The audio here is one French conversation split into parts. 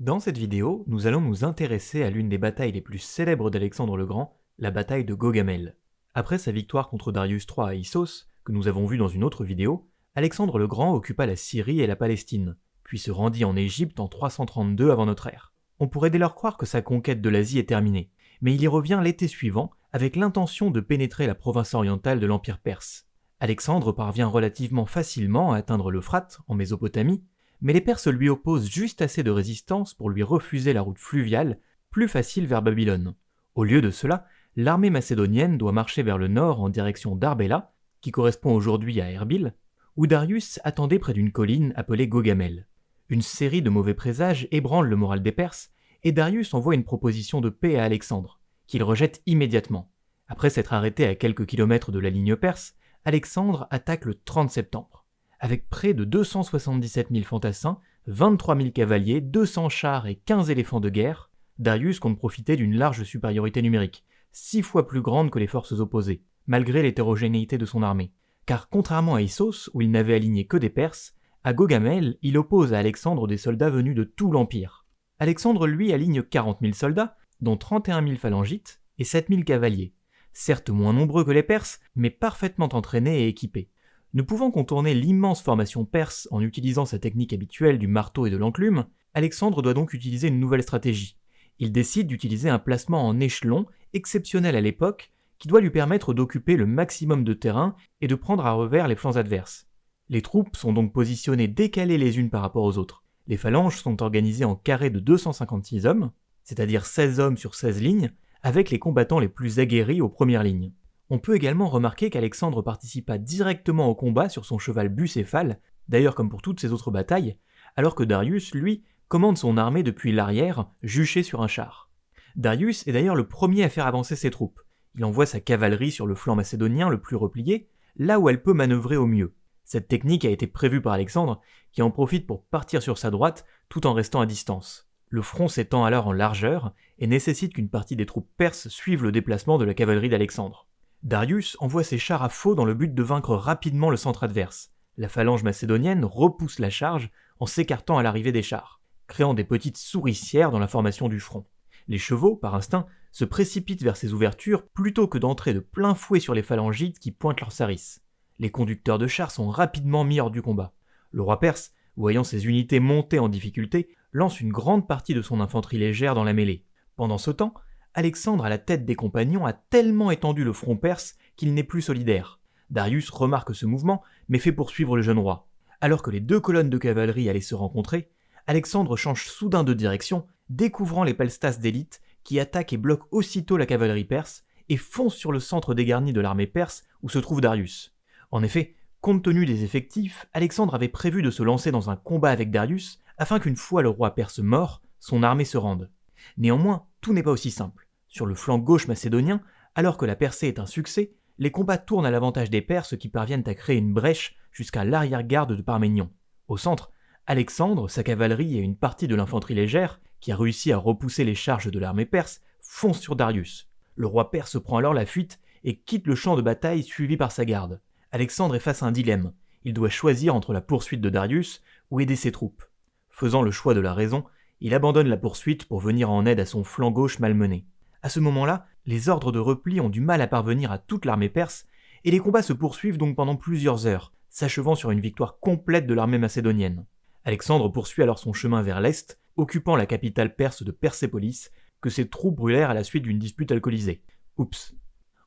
Dans cette vidéo, nous allons nous intéresser à l'une des batailles les plus célèbres d'Alexandre le Grand, la bataille de Gogamel. Après sa victoire contre Darius III à Issos, que nous avons vue dans une autre vidéo, Alexandre le Grand occupa la Syrie et la Palestine, puis se rendit en Égypte en 332 avant notre ère. On pourrait dès lors croire que sa conquête de l'Asie est terminée, mais il y revient l'été suivant avec l'intention de pénétrer la province orientale de l'Empire perse. Alexandre parvient relativement facilement à atteindre l'Euphrate, en Mésopotamie, mais les Perses lui opposent juste assez de résistance pour lui refuser la route fluviale, plus facile vers Babylone. Au lieu de cela, l'armée macédonienne doit marcher vers le nord en direction d'Arbela, qui correspond aujourd'hui à Erbil, où Darius attendait près d'une colline appelée Gogamel. Une série de mauvais présages ébranle le moral des Perses, et Darius envoie une proposition de paix à Alexandre, qu'il rejette immédiatement. Après s'être arrêté à quelques kilomètres de la ligne perse, Alexandre attaque le 30 septembre avec près de 277 000 fantassins, 23 000 cavaliers, 200 chars et 15 éléphants de guerre, Darius compte profiter d'une large supériorité numérique, six fois plus grande que les forces opposées, malgré l'hétérogénéité de son armée. Car contrairement à Issos, où il n'avait aligné que des Perses, à Gogamel, il oppose à Alexandre des soldats venus de tout l'Empire. Alexandre, lui, aligne 40 000 soldats, dont 31 000 phalangites et 7 000 cavaliers, certes moins nombreux que les Perses, mais parfaitement entraînés et équipés. Ne pouvant contourner l'immense formation perse en utilisant sa technique habituelle du marteau et de l'enclume, Alexandre doit donc utiliser une nouvelle stratégie. Il décide d'utiliser un placement en échelon, exceptionnel à l'époque, qui doit lui permettre d'occuper le maximum de terrain et de prendre à revers les flancs adverses. Les troupes sont donc positionnées décalées les unes par rapport aux autres. Les phalanges sont organisées en carrés de 256 hommes, c'est-à-dire 16 hommes sur 16 lignes, avec les combattants les plus aguerris aux premières lignes. On peut également remarquer qu'Alexandre participa directement au combat sur son cheval bucéphale, d'ailleurs comme pour toutes ses autres batailles, alors que Darius, lui, commande son armée depuis l'arrière, juché sur un char. Darius est d'ailleurs le premier à faire avancer ses troupes. Il envoie sa cavalerie sur le flanc macédonien le plus replié, là où elle peut manœuvrer au mieux. Cette technique a été prévue par Alexandre, qui en profite pour partir sur sa droite tout en restant à distance. Le front s'étend alors en largeur et nécessite qu'une partie des troupes perses suivent le déplacement de la cavalerie d'Alexandre. Darius envoie ses chars à faux dans le but de vaincre rapidement le centre adverse. La phalange macédonienne repousse la charge en s'écartant à l'arrivée des chars, créant des petites souricières dans la formation du front. Les chevaux, par instinct, se précipitent vers ces ouvertures plutôt que d'entrer de plein fouet sur les phalangites qui pointent leurs sarisses. Les conducteurs de chars sont rapidement mis hors du combat. Le roi perse, voyant ses unités monter en difficulté, lance une grande partie de son infanterie légère dans la mêlée. Pendant ce temps, Alexandre à la tête des compagnons a tellement étendu le front perse qu'il n'est plus solidaire. Darius remarque ce mouvement, mais fait poursuivre le jeune roi. Alors que les deux colonnes de cavalerie allaient se rencontrer, Alexandre change soudain de direction, découvrant les palstas d'élite qui attaquent et bloquent aussitôt la cavalerie perse et fonce sur le centre dégarni de l'armée perse où se trouve Darius. En effet, compte tenu des effectifs, Alexandre avait prévu de se lancer dans un combat avec Darius afin qu'une fois le roi perse mort, son armée se rende. Néanmoins, tout n'est pas aussi simple. Sur le flanc gauche macédonien, alors que la percée est un succès, les combats tournent à l'avantage des Perses qui parviennent à créer une brèche jusqu'à l'arrière-garde de Parménion. Au centre, Alexandre, sa cavalerie et une partie de l'infanterie légère, qui a réussi à repousser les charges de l'armée perse, foncent sur Darius. Le roi perse prend alors la fuite et quitte le champ de bataille suivi par sa garde. Alexandre est face à un dilemme. Il doit choisir entre la poursuite de Darius ou aider ses troupes. Faisant le choix de la raison, il abandonne la poursuite pour venir en aide à son flanc gauche malmené. À ce moment-là, les ordres de repli ont du mal à parvenir à toute l'armée perse, et les combats se poursuivent donc pendant plusieurs heures, s'achevant sur une victoire complète de l'armée macédonienne. Alexandre poursuit alors son chemin vers l'est, occupant la capitale perse de Persépolis, que ses troupes brûlèrent à la suite d'une dispute alcoolisée. Oups.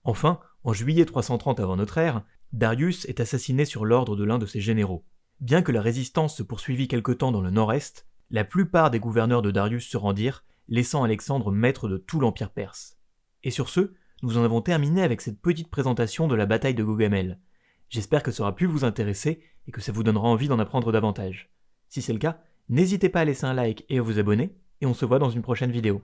Enfin, en juillet 330 avant notre ère, Darius est assassiné sur l'ordre de l'un de ses généraux. Bien que la résistance se poursuivit quelque temps dans le nord-est, la plupart des gouverneurs de Darius se rendirent, laissant Alexandre maître de tout l'empire perse. Et sur ce, nous en avons terminé avec cette petite présentation de la bataille de Gogamel. J'espère que ça aura pu vous intéresser et que ça vous donnera envie d'en apprendre davantage. Si c'est le cas, n'hésitez pas à laisser un like et à vous abonner, et on se voit dans une prochaine vidéo.